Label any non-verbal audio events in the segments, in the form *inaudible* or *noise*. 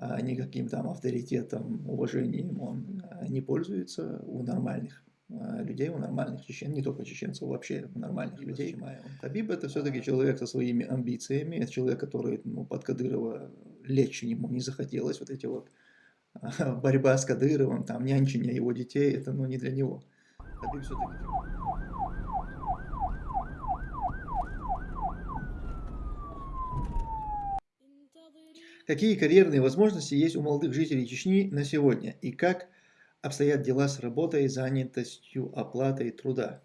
а, никаким там авторитетом, уважением он а, не пользуется у нормальных а, людей, у нормальных чечен, не только чеченцев, вообще у нормальных людей. Хабиб это все-таки человек со своими амбициями, это человек, который ну, под Кадырова лечь ему не захотелось, вот эти вот борьба с Кадыровым, там нянчение его детей, это ну не для него. Хабиб все-таки Какие карьерные возможности есть у молодых жителей Чечни на сегодня и как обстоят дела с работой, занятостью, оплатой труда?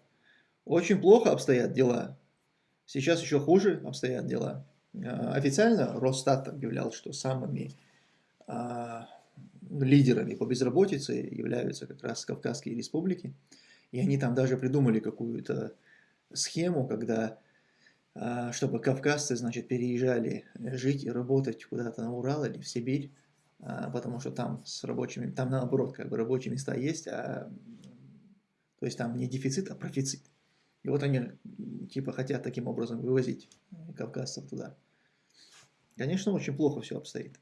Очень плохо обстоят дела. Сейчас еще хуже обстоят дела. А, официально Росстат объявлял, что самыми а, лидерами по безработице являются как раз Кавказские республики. И они там даже придумали какую-то схему, когда чтобы кавказцы, значит, переезжали жить и работать куда-то на Урал или в Сибирь, а, потому что там с рабочими, там наоборот, как бы рабочие места есть, а, то есть там не дефицит, а профицит. И вот они типа хотят таким образом вывозить кавказцев туда. Конечно, очень плохо все обстоит.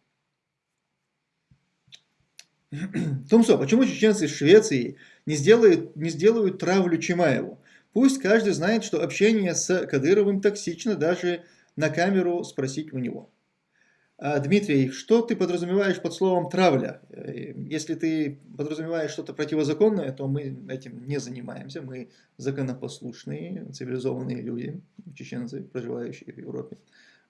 *clears throat* Тумсо, почему чеченцы из Швеции не сделают, не сделают травлю Чимаеву? Пусть каждый знает, что общение с Кадыровым токсично, даже на камеру спросить у него. А, Дмитрий, что ты подразумеваешь под словом «травля»? Э, если ты подразумеваешь что-то противозаконное, то мы этим не занимаемся. Мы законопослушные, цивилизованные люди, чеченцы, проживающие в Европе.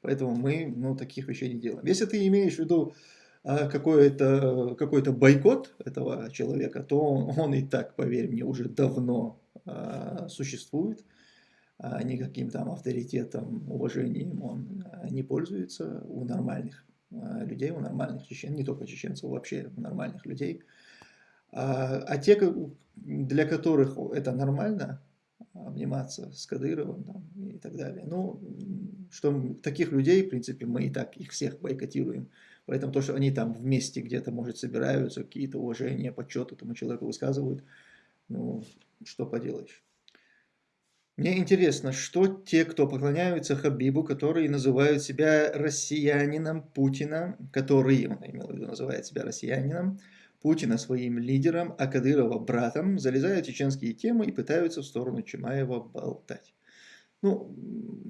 Поэтому мы ну, таких вещей не делаем. Если ты имеешь в виду а, какой-то какой, -то, бойкот этого человека, то он, и так, поверь мне, уже давно существует, а, никаким там авторитетом, уважением он а, не пользуется у нормальных людей, у нормальных чечен, не только чеченцев, вообще у нормальных людей. А те, для которых это нормально, обниматься с Кадыровым там, и так далее. Ну, что таких людей, в принципе, мы и так их всех бойкотируем. Поэтому то, что они там вместе где-то, может, собираются, какие-то уважения, почеты этому человеку высказывают, ну, что поделаешь. Мне интересно, что те, кто поклоняются Хабибу, которые называют себя россиянином Путина, который, он имел в виду, называет себя россиянином, Путина своим лидером, а Кадырова братом, залезают в чеченские темы и пытаются в сторону Чимаева болтать. Ну,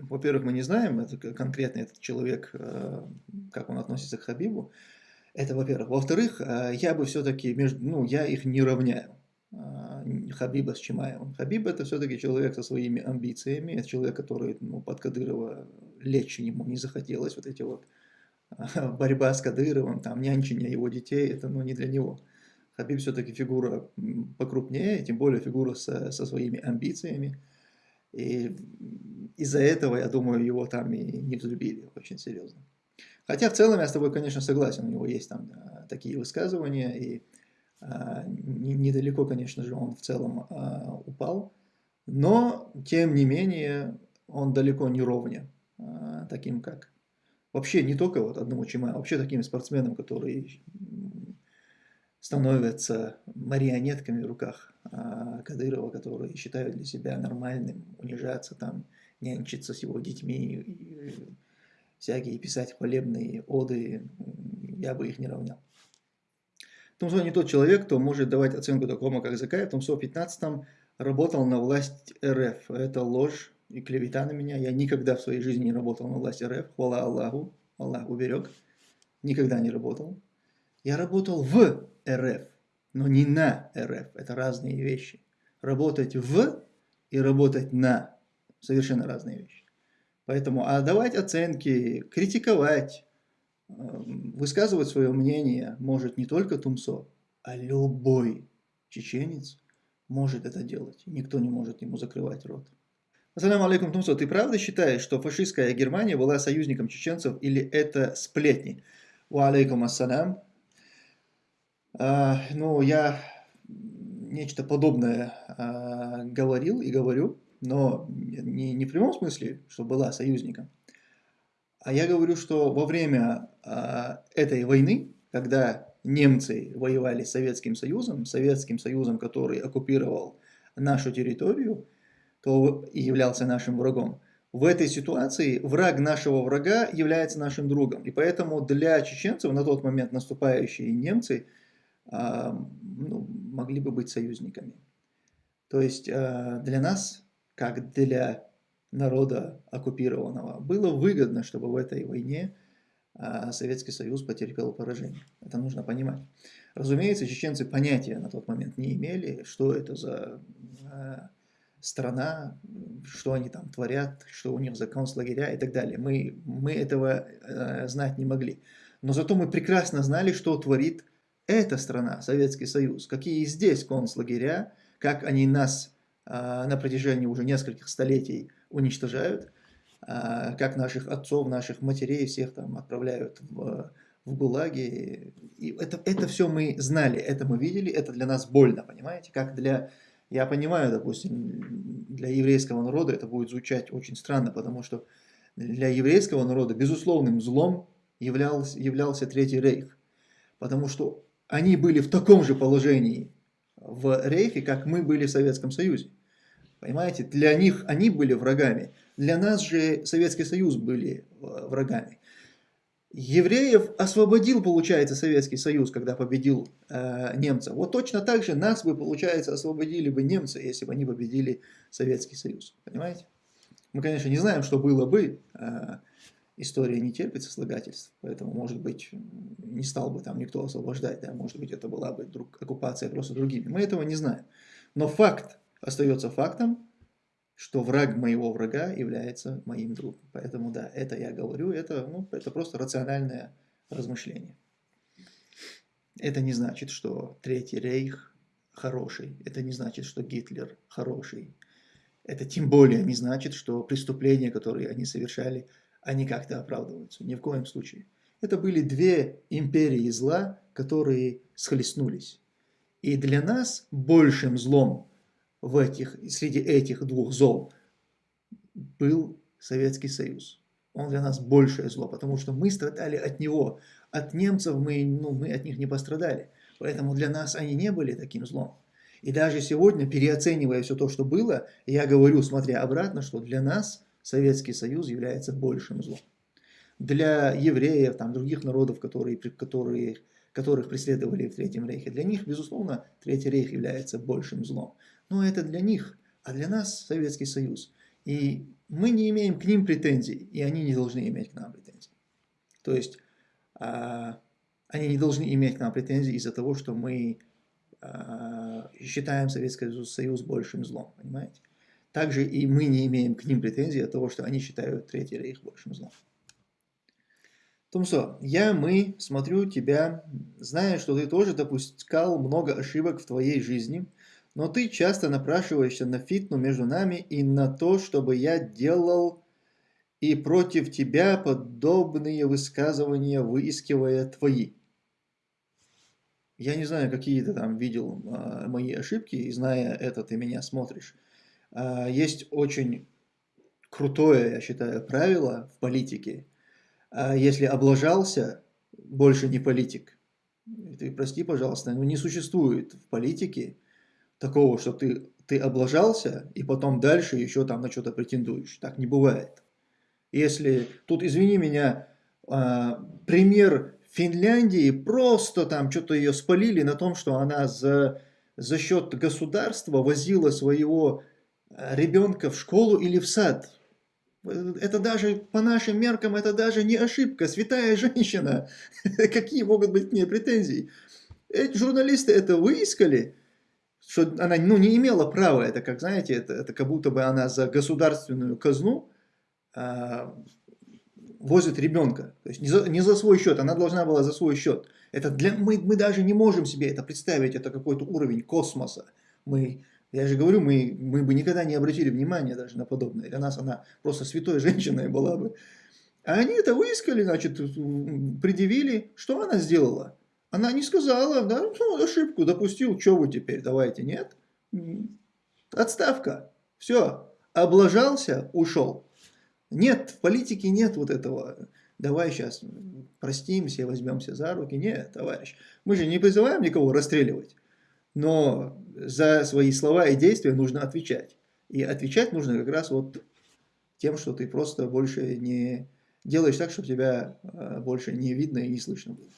во-первых, мы не знаем, это конкретно этот человек, э, как он относится к Хабибу. Это во-первых. Во-вторых, э, я бы все-таки, ну, я их не равняю. А, Хабиба с Чимаевым. Хабиб это все-таки человек со своими амбициями, человек, который ну, под Кадырова лечь ему не захотелось, вот эти вот а, *laughs* борьба с Кадыровым, там нянчение его детей, это ну, не для него. Хабиб все-таки фигура покрупнее, тем более фигура со, со своими амбициями. И из-за этого, я думаю, его там и не взлюбили очень серьезно. Хотя в целом я с тобой, конечно, согласен, у него есть там такие высказывания, и а, недалеко, конечно же, он в целом а, упал, но, тем не менее, он далеко не ровня а, таким, как... Вообще, не только вот одному Чимаю, вообще таким спортсменам, которые становятся марионетками в руках Кадырова, которые считают для себя нормальным унижаться там, нянчиться с его детьми, всякие писать хвалебные оды, я бы их не равнял. Тумсо не тот человек, кто может давать оценку такому, как Закаев. Тумсо в 15 работал на власть РФ. Это ложь и клевета на меня. Я никогда в своей жизни не работал на власть РФ. Хвала Аллаху. Аллах уберег. Никогда не работал. Я работал в РФ, но не на РФ. Это разные вещи. Работать в и работать на совершенно разные вещи. Поэтому, а давать оценки, критиковать, высказывать свое мнение может не только Тумсо, а любой чеченец может это делать. Никто не может ему закрывать рот. Ассаламу алейкум, Тумсо, ты правда считаешь, что фашистская Германия была союзником чеченцев или это сплетни? Ва алейкум ассалям. А, ну, я нечто подобное а, говорил и говорю, но не, не в прямом смысле, что была союзником. А я говорю, что во время э, этой войны, когда немцы воевали с Советским Союзом, Советским Союзом, который оккупировал нашу территорию, то и являлся нашим врагом, в этой ситуации враг нашего врага является нашим другом. И поэтому для чеченцев на тот момент наступающие немцы а, ну, могли бы быть союзниками. То есть а, для нас, как для народа оккупированного, было выгодно, чтобы в этой войне а, Советский Союз потерпел поражение. Это нужно понимать. Разумеется, чеченцы понятия на тот момент не имели, что это за страна, что они там творят, что у них за концлагеря и так далее. Мы, мы этого э, знать не могли. Но зато мы прекрасно знали, что творит эта страна, Советский Союз, какие здесь концлагеря, как они нас на протяжении уже нескольких столетий уничтожают, э, как наших отцов, наших матерей всех там отправляют в, в ГУЛАГи. И это, это все мы знали, это мы видели, это для нас больно, понимаете, как для я понимаю, допустим, для еврейского народа это будет звучать очень странно, потому что для еврейского народа безусловным злом являлся, являлся Третий Рейх. Потому что они были в таком же положении в Рейхе, как мы были в Советском Союзе. Понимаете, для них они были врагами, для нас же Советский Союз были э, врагами. Евреев освободил, получается, Советский Союз, когда победил э, немцев. Вот точно так же нас бы, получается, освободили бы немцы, если бы они победили Советский Союз. Понимаете? Мы, конечно, не знаем, что было бы. Э, история не терпит сослагательств, поэтому, может быть, не стал бы там никто освобождать. Да? Может быть, это была бы друг, оккупация просто другими. Мы этого не знаем. Но факт остается фактом что враг моего врага является моим другом. Поэтому да, это я говорю, это, ну, это просто рациональное размышление. Это не значит, что Третий Рейх хороший, это не значит, что Гитлер хороший. Это тем более не значит, что преступления, которые они совершали, они как-то оправдываются. Ни в коем случае. Это были две империи зла, которые схлестнулись. И для нас большим злом в этих, среди этих двух зол был Советский Союз. Он для нас большее зло, потому что мы страдали от него. От немцев мы, ну, мы от них не пострадали. Поэтому для нас они не были таким злом. И даже сегодня, переоценивая все то, что было, я говорю, смотря обратно, что для нас Советский Союз является большим злом. Для евреев, там, других народов, которые, которые, которых преследовали в Третьем Рейхе, для них, безусловно, Третий Рейх является большим злом. Но это для них, а для нас Советский Союз. И мы не имеем к ним претензий, и они не должны иметь к нам претензий. То есть а, они не должны иметь к нам претензий из-за того, что мы а, считаем Советский Союз большим злом, понимаете? Также и мы не имеем к ним претензий от того, что они считают Третий Рейх большим злом. Томсо, я, мы, смотрю тебя, зная, что ты тоже допускал много ошибок в твоей жизни – но ты часто напрашиваешься на фитну между нами и на то, чтобы я делал и против тебя подобные высказывания, выискивая твои. Я не знаю, какие ты там видел а, мои ошибки, и зная это, ты меня смотришь. А, есть очень крутое, я считаю, правило в политике. А, если облажался, больше не политик. Ты прости, пожалуйста, но не существует в политике такого, что ты, ты облажался, и потом дальше еще там на что-то претендуешь. Так не бывает. Если, тут извини меня, э, пример Финляндии, просто там что-то ее спалили на том, что она за, за счет государства возила своего а, ребенка в школу или в сад. Это даже по нашим меркам, это даже не ошибка, святая женщина. *laughs* Какие могут быть к ней претензии? Эти журналисты это выискали, что она ну, не имела права, это как, знаете, это, это как будто бы она за государственную казну а, возит ребенка. То есть не за, не за свой счет, она должна была за свой счет. Это для, мы, мы даже не можем себе это представить, это какой-то уровень космоса. Мы, я же говорю, мы, мы бы никогда не обратили внимания даже на подобное. Для нас она просто святой женщиной была бы. А они это выискали, значит, предъявили. Что она сделала? Она не сказала, да, ну, ошибку допустил, что вы теперь, давайте, нет? Отставка, все, облажался, ушел. Нет, в политике нет вот этого, давай сейчас простимся, возьмемся за руки. Нет, товарищ, мы же не призываем никого расстреливать, но за свои слова и действия нужно отвечать. И отвечать нужно как раз вот тем, что ты просто больше не делаешь так, чтобы тебя э, больше не видно и не слышно было.